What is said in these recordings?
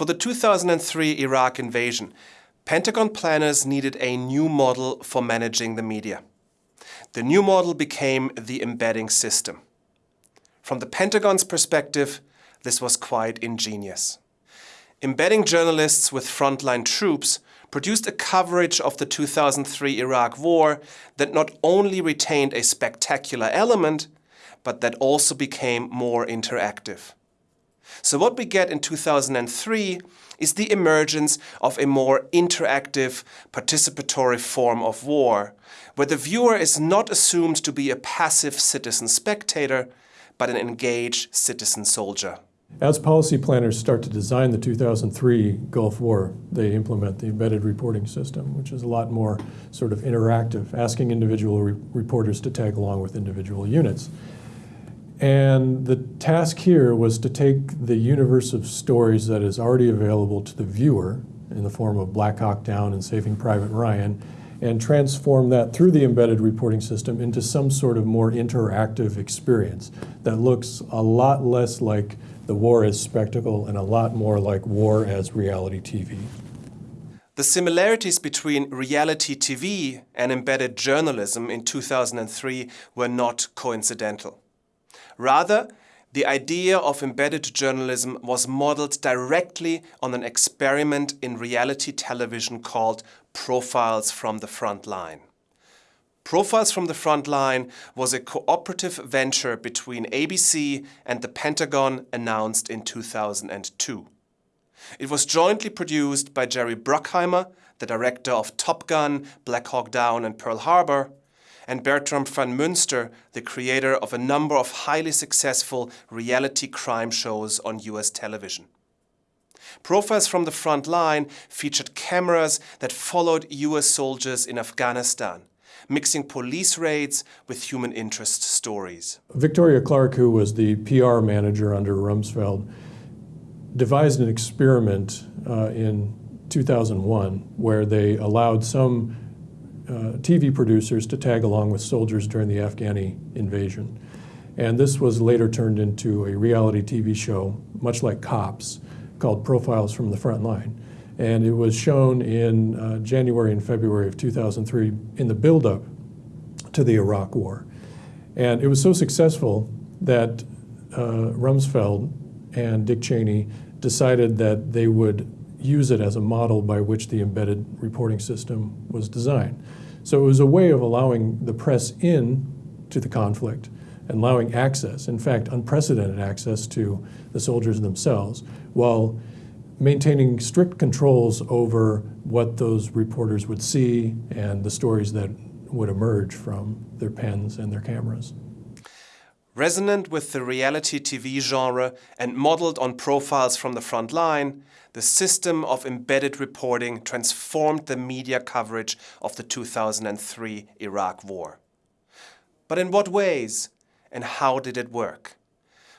For the 2003 Iraq invasion, Pentagon planners needed a new model for managing the media. The new model became the embedding system. From the Pentagon's perspective, this was quite ingenious. Embedding journalists with frontline troops produced a coverage of the 2003 Iraq War that not only retained a spectacular element, but that also became more interactive. So what we get in 2003 is the emergence of a more interactive, participatory form of war, where the viewer is not assumed to be a passive citizen spectator, but an engaged citizen soldier. As policy planners start to design the 2003 Gulf War, they implement the embedded reporting system, which is a lot more sort of interactive, asking individual re reporters to tag along with individual units. And the task here was to take the universe of stories that is already available to the viewer in the form of Black Hawk Down and Saving Private Ryan and transform that through the embedded reporting system into some sort of more interactive experience that looks a lot less like the war as spectacle and a lot more like war as reality TV. The similarities between reality TV and embedded journalism in 2003 were not coincidental. Rather, the idea of embedded journalism was modeled directly on an experiment in reality television called Profiles from the Front Line. Profiles from the Front Line was a cooperative venture between ABC and the Pentagon announced in 2002. It was jointly produced by Jerry Bruckheimer, the director of Top Gun, Black Hawk Down and Pearl Harbor, and Bertram van Münster, the creator of a number of highly successful reality crime shows on US television. Profiles from the front line featured cameras that followed US soldiers in Afghanistan, mixing police raids with human interest stories. Victoria Clarke, who was the PR manager under Rumsfeld, devised an experiment uh, in 2001 where they allowed some TV producers to tag along with soldiers during the Afghani invasion. And this was later turned into a reality TV show, much like Cops, called Profiles from the Front Line. And it was shown in uh, January and February of 2003 in the buildup to the Iraq War. And it was so successful that uh, Rumsfeld and Dick Cheney decided that they would use it as a model by which the embedded reporting system was designed. So it was a way of allowing the press in to the conflict and allowing access, in fact, unprecedented access to the soldiers themselves, while maintaining strict controls over what those reporters would see and the stories that would emerge from their pens and their cameras. Resonant with the reality TV genre and modeled on profiles from the front line, the system of embedded reporting transformed the media coverage of the 2003 Iraq War. But in what ways and how did it work?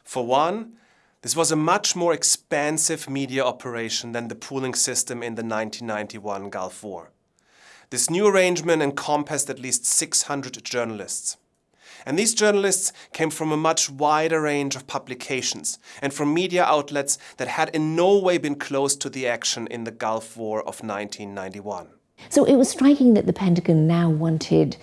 For one, this was a much more expansive media operation than the pooling system in the 1991 Gulf War. This new arrangement encompassed at least 600 journalists. And these journalists came from a much wider range of publications and from media outlets that had in no way been close to the action in the Gulf War of 1991. So it was striking that the Pentagon now wanted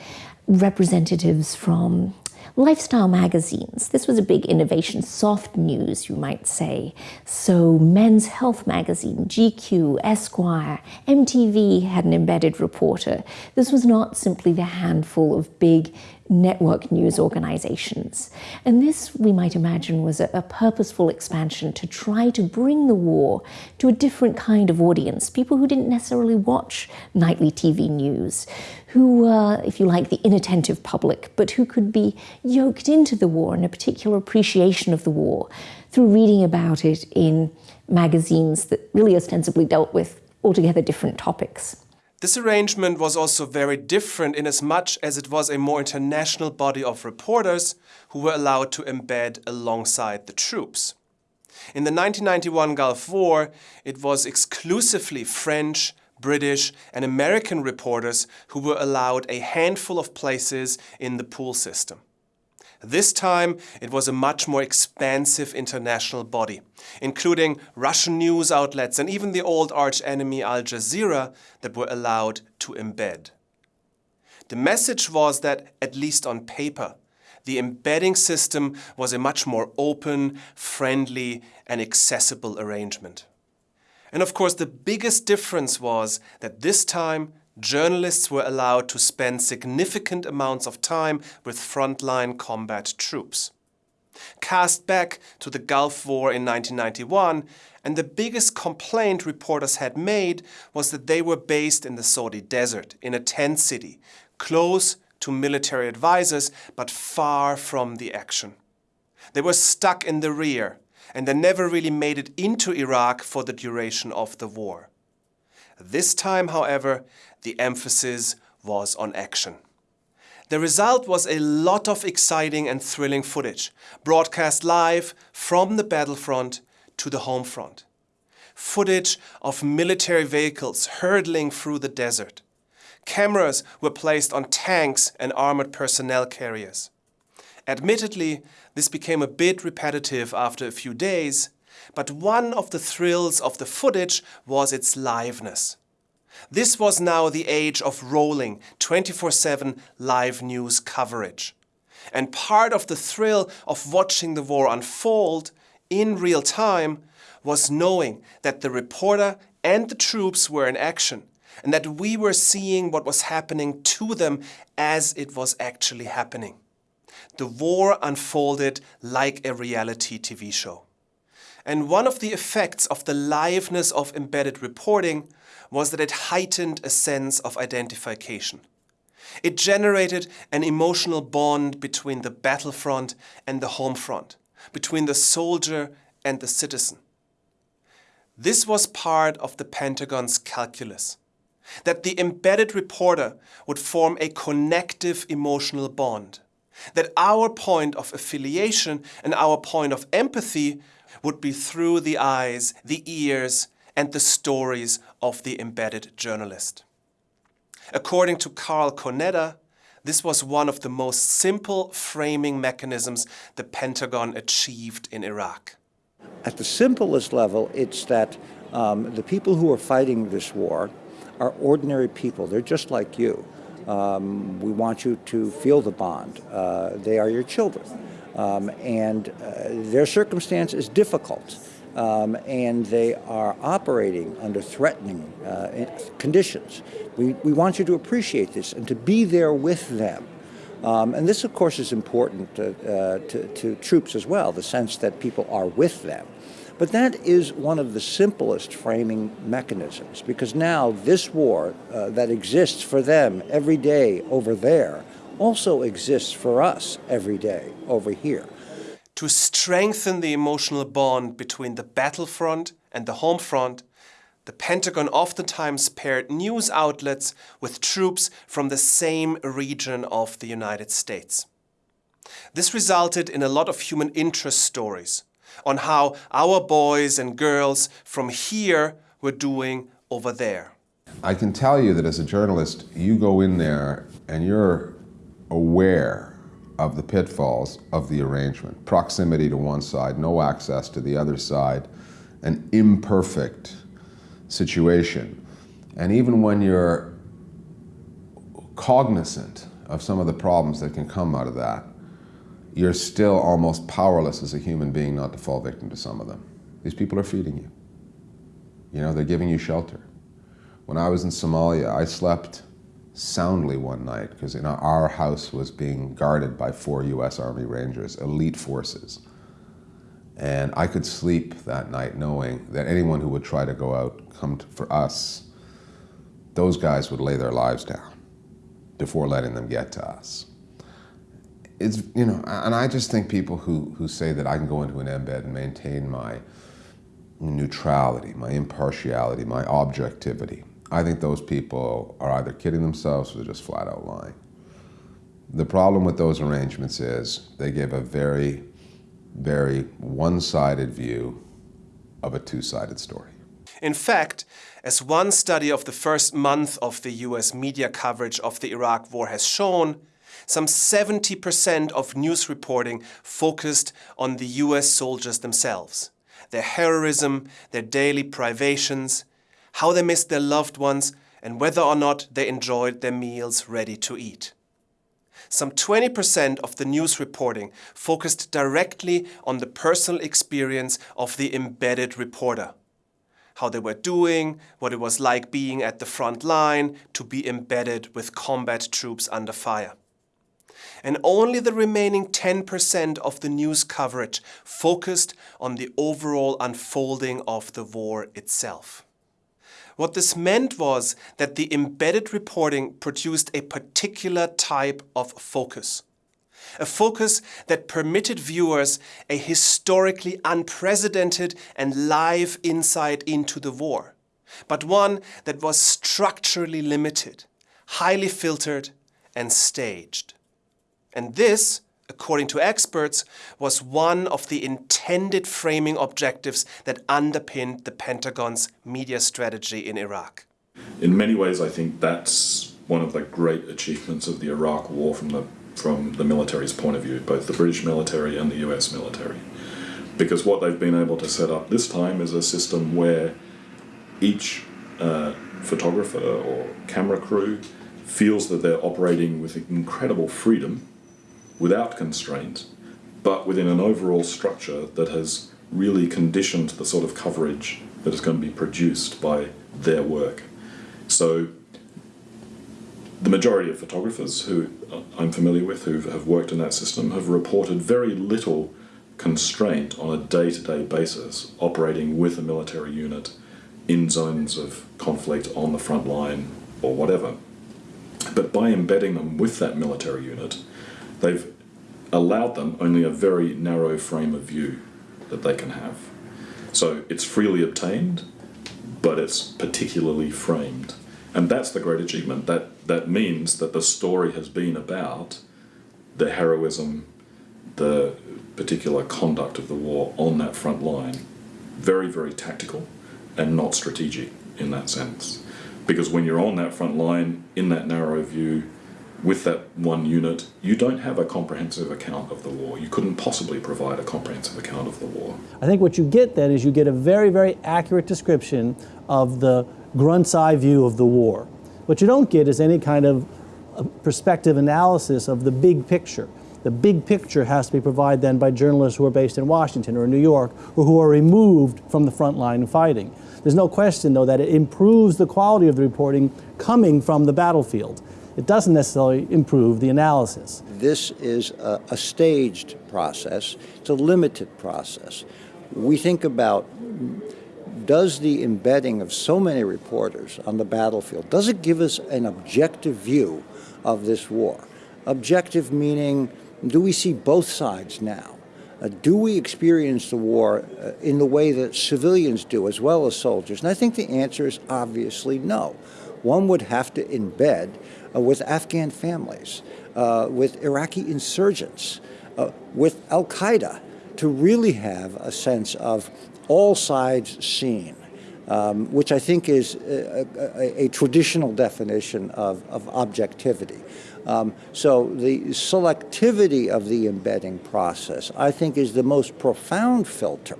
representatives from lifestyle magazines. This was a big innovation, soft news, you might say. So Men's Health magazine, GQ, Esquire, MTV had an embedded reporter. This was not simply the handful of big network news organizations. And this, we might imagine, was a, a, purposeful expansion to try to bring the war to a different kind of audience, people who didn't necessarily watch nightly TV news, who were, if you like, the inattentive public, but who could be yoked into the war and a particular appreciation of the war through reading about it in magazines that really ostensibly dealt with altogether different topics. This arrangement was also very different in as much as it was a more international body of reporters who were allowed to embed alongside the troops. In the 1991 Gulf War, it was exclusively French, British and American reporters who were allowed a handful of places in the pool system. This time, it was a much more expansive international body, including Russian news outlets and even the old arch-enemy Al Jazeera that were allowed to embed. The message was that, at least on paper, the embedding system was a much more open, friendly and accessible arrangement. And of course, the biggest difference was that this time journalists were allowed to spend significant amounts of time with frontline combat troops. Cast back to the Gulf War in 1991, and the biggest complaint reporters had made was that they were based in the Saudi desert, in a tent city, close to military advisors, but far from the action. They were stuck in the rear, and they never really made it into Iraq for the duration of the war. This time, however, the emphasis was on action. The result was a lot of exciting and thrilling footage, broadcast live from the battlefront to the home front. Footage of military vehicles hurtling through the desert. Cameras were placed on tanks and armored personnel carriers. Admittedly, this became a bit repetitive after a few days, but one of the thrills of the footage was its liveness. This was now the age of rolling 24-7 live news coverage. And part of the thrill of watching the war unfold in real time was knowing that the reporter and the troops were in action and that we were seeing what was happening to them as it was actually happening. The war unfolded like a reality TV show. And one of the effects of the liveness of embedded reporting was that it heightened a sense of identification. It generated an emotional bond between the battlefront and the home front, between the soldier and the citizen. This was part of the Pentagon's calculus, that the embedded reporter would form a connective emotional bond, that our point of affiliation and our point of empathy would be through the eyes, the ears, and the stories of the embedded journalist. According to Carl Conetta, this was one of the most simple framing mechanisms the Pentagon achieved in Iraq. At the simplest level, it's that um, the people who are fighting this war are ordinary people. They're just like you. Um, we want you to feel the bond. Uh, they are your children. Um, and uh, their circumstance is difficult um, and they are operating under threatening uh, conditions. We, we want you to appreciate this and to be there with them. Um, and this, of course, is important to, uh, to, to, troops as well, the sense that people are with them. But that is one of the simplest framing mechanisms, because now this war uh, that exists for them every day over there also exists for us every day over here to strengthen the emotional bond between the battlefront and the home front, the Pentagon oftentimes paired news outlets with troops from the same region of the United States. This resulted in a lot of human interest stories on how our boys and girls from here were doing over there. I can tell you that as a journalist, you go in there and you're aware of the pitfalls of the arrangement. Proximity to one side, no access to the other side, an imperfect situation. And even when you're cognizant of some of the problems that can come out of that, you're still almost powerless as a human being not to fall victim to some of them. These people are feeding you. You know, they're giving you shelter. When I was in Somalia, I slept soundly one night because you know, our house was being guarded by four U.S. Army Rangers, elite forces. And I could sleep that night knowing that anyone who would try to go out, come to, for us, those guys would lay their lives down before letting them get to us. It's, you know, and I just think people who, who say that I can go into an embed and maintain my neutrality, my impartiality, my objectivity, I think those people are either kidding themselves or just flat out lying. The problem with those arrangements is they give a very, very one-sided view of a two-sided story. In fact, as one study of the first month of the US media coverage of the Iraq War has shown, Some 70% of news reporting focused on the US soldiers themselves, their heroism, their daily privations, how they missed their loved ones, and whether or not they enjoyed their meals ready to eat. Some 20% of the news reporting focused directly on the personal experience of the embedded reporter. How they were doing, what it was like being at the front line, to be embedded with combat troops under fire. And only the remaining 10% of the news coverage focused on the overall unfolding of the war itself. What this meant was that the embedded reporting produced a particular type of focus. A focus that permitted viewers a historically unprecedented and live insight into the war, but one that was structurally limited, highly filtered and staged. And this according to experts, was one of the intended framing objectives that underpinned the Pentagon's media strategy in Iraq. In many ways, I think that's one of the great achievements of the Iraq War from the from the military's point of view, both the British military and the US military. Because what they've been able to set up this time is a system where each uh, photographer or camera crew feels that they're operating with incredible freedom without constraint, but within an overall structure that has really conditioned the sort of coverage that is going to be produced by their work. So the majority of photographers who uh, I'm familiar with who have worked in that system have reported very little constraint on a day-to-day -day basis operating with a military unit in zones of conflict on the front line or whatever. But by embedding them with that military unit, they've allowed them only a very narrow frame of view that they can have. So it's freely obtained, but it's particularly framed. And that's the great achievement. That, that means that the story has been about the heroism, the particular conduct of the war on that front line. Very, very tactical and not strategic in that sense. Because when you're on that front line, in that narrow view, with that one unit, you don't have a comprehensive account of the war. You couldn't possibly provide a comprehensive account of the war. I think what you get then is you get a very, very accurate description of the grunt's eye view of the war. What you don't get is any kind of uh, perspective analysis of the big picture. The big picture has to be provided then by journalists who are based in Washington or New York or who are removed from the front line fighting. There's no question, though, that it improves the quality of the reporting coming from the battlefield it doesn't necessarily improve the analysis. This is a, a staged process. It's a limited process. We think about does the embedding of so many reporters on the battlefield, does it give us an objective view of this war? Objective meaning, do we see both sides now? Uh, do we experience the war uh, in the way that civilians do as well as soldiers? And I think the answer is obviously no. One would have to embed with Afghan families, uh, with Iraqi insurgents, uh, with Al Qaeda, to really have a sense of all sides seen. Um, which I think is a, a, a traditional definition of, of objectivity. Um, so the selectivity of the embedding process, I think, is the most profound filter.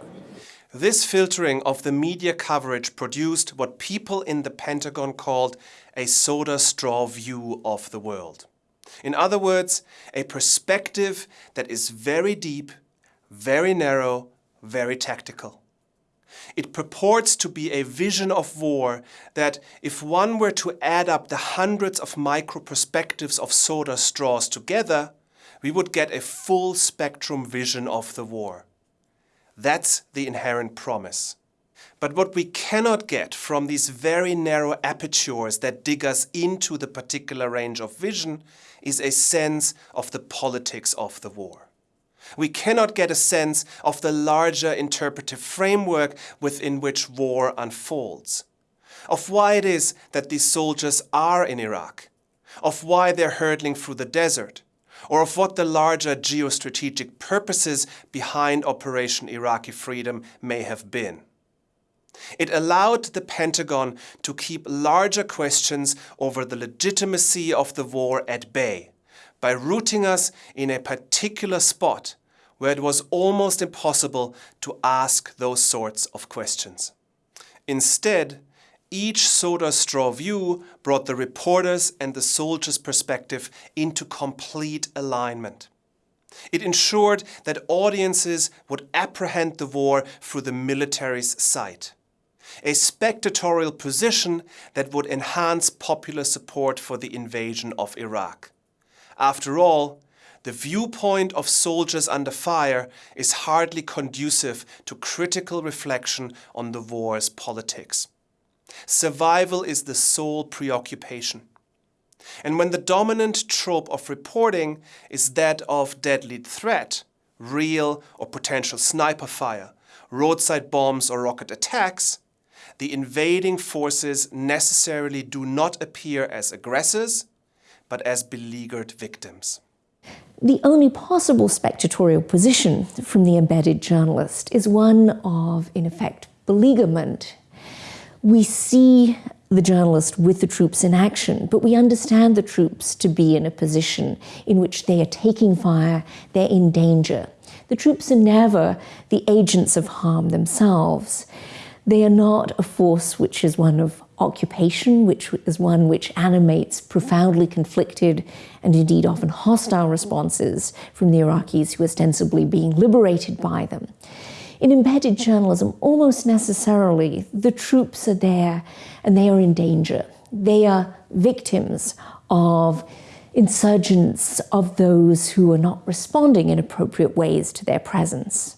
This filtering of the media coverage produced what people in the Pentagon called a soda straw view of the world. In other words, a perspective that is very deep, very narrow, very tactical. It purports to be a vision of war that, if one were to add up the hundreds of micro perspectives of soda straws together, we would get a full spectrum vision of the war. That's the inherent promise. But what we cannot get from these very narrow apertures that dig us into the particular range of vision is a sense of the politics of the war. We cannot get a sense of the larger interpretive framework within which war unfolds, of why it is that these soldiers are in Iraq, of why they're hurtling through the desert, or of what the larger geostrategic purposes behind Operation Iraqi Freedom may have been. It allowed the Pentagon to keep larger questions over the legitimacy of the war at bay, by rooting us in a particular spot where it was almost impossible to ask those sorts of questions. Instead, each soda straw view brought the reporter's and the soldier's perspective into complete alignment. It ensured that audiences would apprehend the war through the military's sight. A spectatorial position that would enhance popular support for the invasion of Iraq. After all, the viewpoint of soldiers under fire is hardly conducive to critical reflection on the war's politics. Survival is the sole preoccupation. And when the dominant trope of reporting is that of deadly threat, real or potential sniper fire, roadside bombs or rocket attacks, the invading forces necessarily do not appear as aggressors, but as beleaguered victims. The only possible spectatorial position from the embedded journalist is one of, in effect, beleaguerment. We see the journalist with the troops in action, but we understand the troops to be in a position in which they are taking fire, they're in danger. The troops are never the agents of harm themselves. They are not a force which is one of occupation, which is one which animates profoundly conflicted and indeed often hostile responses from the Iraqis who are ostensibly being liberated by them. In embedded journalism, almost necessarily, the troops are there and they are in danger. They are victims of insurgents, of those who are not responding in appropriate ways to their presence.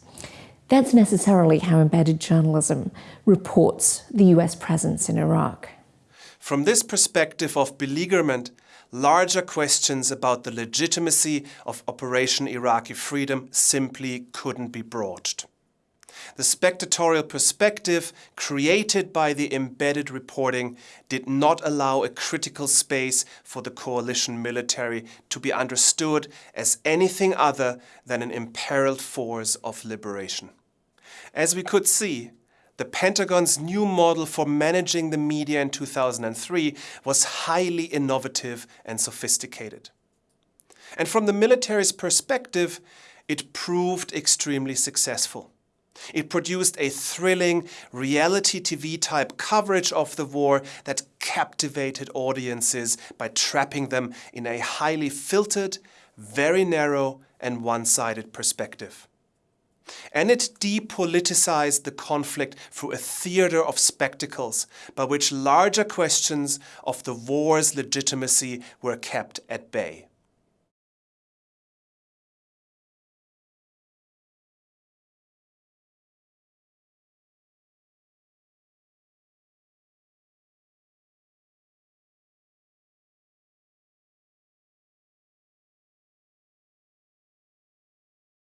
That's necessarily how embedded journalism reports the US presence in Iraq. From this perspective of beleaguerment, larger questions about the legitimacy of Operation Iraqi Freedom simply couldn't be broached. The spectatorial perspective created by the embedded reporting did not allow a critical space for the coalition military to be understood as anything other than an imperiled force of liberation. As we could see, the Pentagon's new model for managing the media in 2003 was highly innovative and sophisticated. And from the military's perspective, it proved extremely successful. It produced a thrilling reality TV type coverage of the war that captivated audiences by trapping them in a highly filtered, very narrow and one-sided perspective. And it depoliticized the conflict through a theater of spectacles by which larger questions of the war's legitimacy were kept at bay.